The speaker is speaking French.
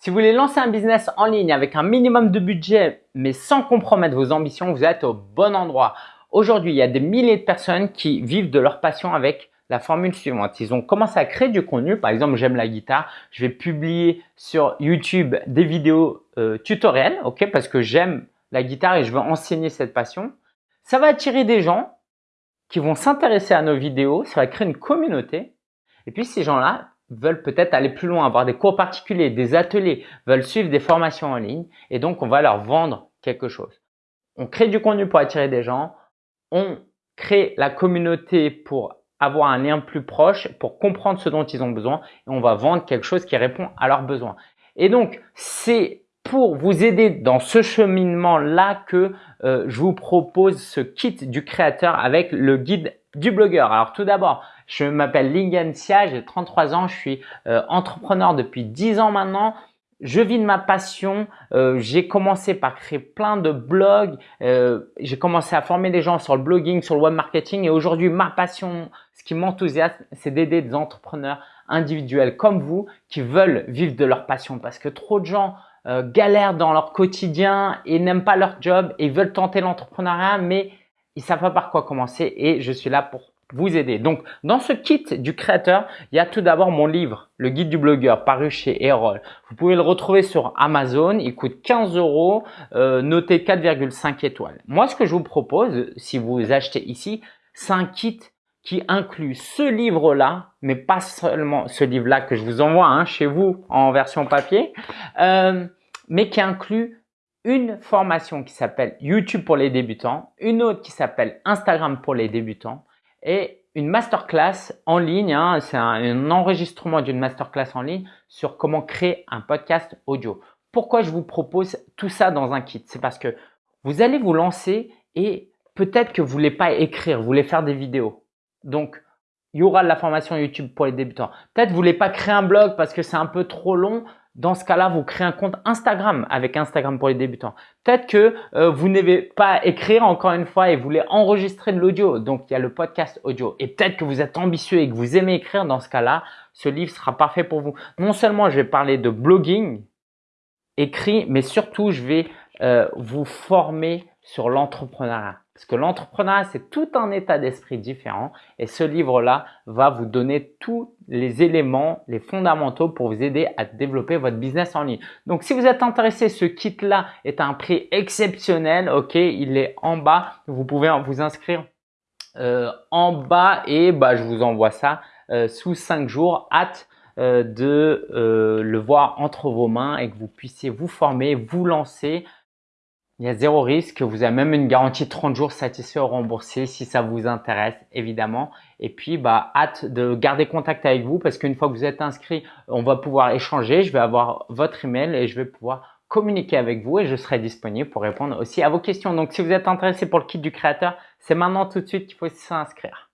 Si vous voulez lancer un business en ligne avec un minimum de budget, mais sans compromettre vos ambitions, vous êtes au bon endroit. Aujourd'hui, il y a des milliers de personnes qui vivent de leur passion avec la formule suivante. Ils ont commencé à créer du contenu. Par exemple, j'aime la guitare. Je vais publier sur YouTube des vidéos euh, tutoriels, ok, parce que j'aime la guitare et je veux enseigner cette passion. Ça va attirer des gens qui vont s'intéresser à nos vidéos. Ça va créer une communauté. Et puis, ces gens-là veulent peut-être aller plus loin, avoir des cours particuliers, des ateliers, veulent suivre des formations en ligne et donc on va leur vendre quelque chose. On crée du contenu pour attirer des gens, on crée la communauté pour avoir un lien plus proche, pour comprendre ce dont ils ont besoin et on va vendre quelque chose qui répond à leurs besoins. Et donc, c'est pour vous aider dans ce cheminement-là que euh, je vous propose ce kit du créateur avec le guide du blogueur. Alors tout d'abord, je m'appelle Lingen Sia, j'ai 33 ans, je suis euh, entrepreneur depuis 10 ans maintenant. Je vis de ma passion. Euh, j'ai commencé par créer plein de blogs. j'ai commencé à former des gens sur le blogging, sur le web marketing. Et aujourd'hui, ma passion, ce qui m'enthousiasme, c'est d'aider des entrepreneurs individuels comme vous qui veulent vivre de leur passion. Parce que trop de gens euh, galèrent dans leur quotidien et n'aiment pas leur job et veulent tenter l'entrepreneuriat, mais ils savent pas par quoi commencer et je suis là pour vous aider. Donc, dans ce kit du créateur, il y a tout d'abord mon livre, le guide du blogueur, paru chez Erol. Vous pouvez le retrouver sur Amazon. Il coûte 15 euros, euh, noté 4,5 étoiles. Moi, ce que je vous propose, si vous achetez ici, c'est un kit qui inclut ce livre-là, mais pas seulement ce livre-là que je vous envoie hein, chez vous en version papier, euh, mais qui inclut une formation qui s'appelle YouTube pour les débutants, une autre qui s'appelle Instagram pour les débutants et une masterclass en ligne, hein, c'est un, enregistrement d'une masterclass en ligne sur comment créer un podcast audio. Pourquoi je vous propose tout ça dans un kit? C'est parce que vous allez vous lancer et peut-être que vous voulez pas écrire, vous voulez faire des vidéos. Donc, il y aura de la formation YouTube pour les débutants. Peut-être vous voulez pas créer un blog parce que c'est un peu trop long. Dans ce cas-là, vous créez un compte Instagram avec Instagram pour les débutants. Peut-être que euh, vous n'avez pas écrire encore une fois et vous voulez enregistrer de l'audio. Donc, il y a le podcast audio. Et peut-être que vous êtes ambitieux et que vous aimez écrire. Dans ce cas-là, ce livre sera parfait pour vous. Non seulement je vais parler de blogging écrit, mais surtout je vais euh, vous former sur l'entrepreneuriat. Parce que l'entrepreneuriat, c'est tout un état d'esprit différent. Et ce livre-là va vous donner tous les éléments, les fondamentaux pour vous aider à développer votre business en ligne. Donc, si vous êtes intéressé, ce kit-là est à un prix exceptionnel. Ok, il est en bas. Vous pouvez vous inscrire euh, en bas et bah, je vous envoie ça euh, sous 5 jours. Hâte euh, de le voir entre vos mains et que vous puissiez vous former, vous lancer il y a zéro risque. Vous avez même une garantie de 30 jours satisfait ou remboursé si ça vous intéresse, évidemment. Et puis, bah, hâte de garder contact avec vous parce qu'une fois que vous êtes inscrit, on va pouvoir échanger. Je vais avoir votre email et je vais pouvoir communiquer avec vous et je serai disponible pour répondre aussi à vos questions. Donc, si vous êtes intéressé pour le kit du créateur, c'est maintenant tout de suite qu'il faut s'inscrire.